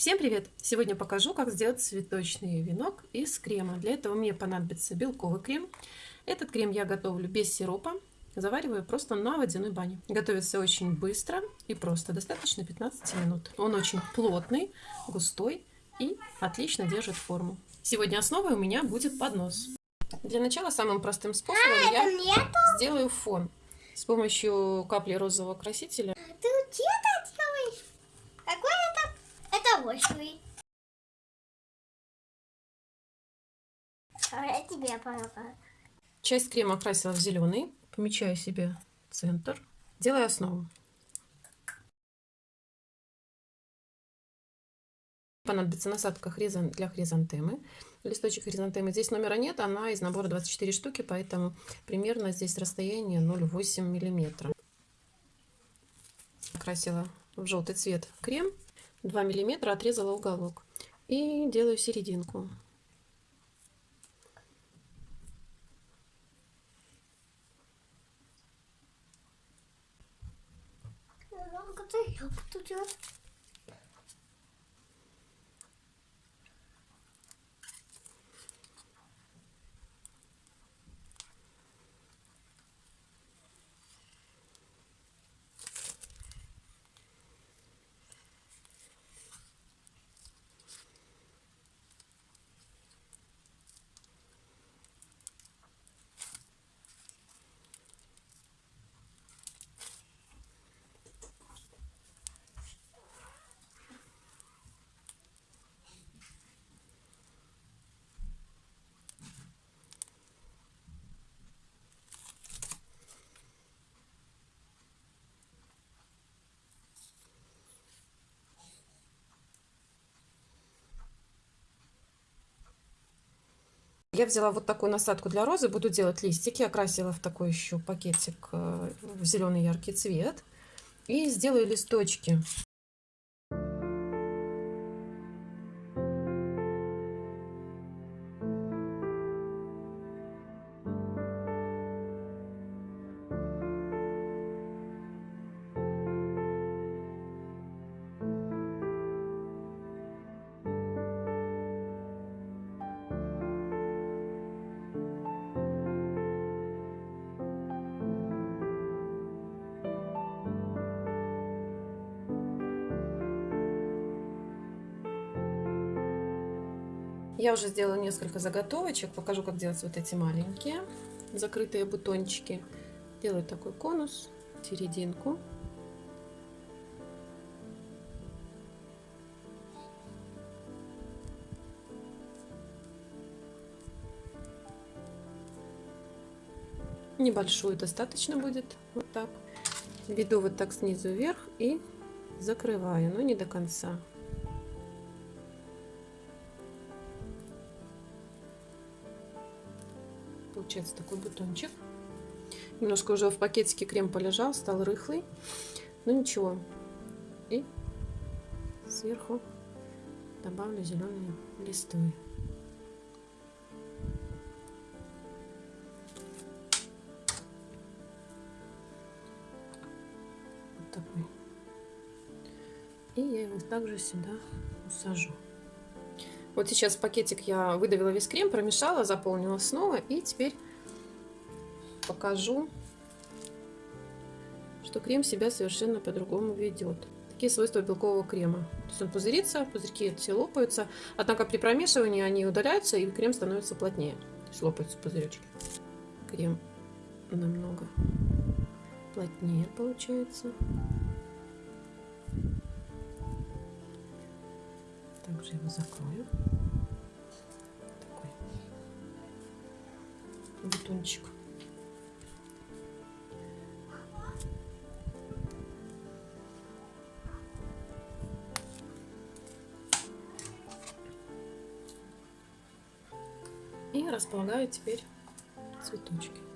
Всем привет! Сегодня покажу, как сделать цветочный венок из крема. Для этого мне понадобится белковый крем. Этот крем я готовлю без сиропа. Завариваю просто на водяной бане. Готовится очень быстро и просто, достаточно 15 минут. Он очень плотный, густой и отлично держит форму. Сегодня основой у меня будет поднос. Для начала самым простым способом а, я нету? сделаю фон с помощью капли розового красителя. А тебе помогаю. Часть крема окрасила в зеленый. Помечаю себе центр. Делаю основу. Понадобится насадка для хризантемы. Листочек хризантемы. Здесь номера нет, она из набора 24 штуки, поэтому примерно здесь расстояние 0,8 миллиметра. Окрасила в желтый цвет крем. 2 миллиметра отрезала уголок и делаю серединку я буду делать Я взяла вот такую насадку для розы, буду делать листики, окрасила в такой еще пакетик э, в зеленый яркий цвет и сделаю листочки. Я уже сделала несколько заготовочек. Покажу, как делать вот эти маленькие закрытые бутончики. Делаю такой конус, серединку. Небольшую достаточно будет. Вот так. Веду вот так снизу вверх и закрываю, но не до конца. Получается такой бутончик. Немножко уже в пакетике крем полежал, стал рыхлый. Но ничего. И сверху добавлю зеленые листы. Вот такой. И я его также сюда усажу. Вот сейчас пакетик я выдавила весь крем, промешала, заполнила снова. И теперь покажу, что крем себя совершенно по-другому ведет. Такие свойства белкового крема. То есть он пузырится, пузырьки все лопаются. Однако при промешивании они удаляются, и крем становится плотнее. То есть лопаются пузыречки. Крем намного плотнее получается. Также его закрою. Такой бутончик. И располагаю теперь цветочки.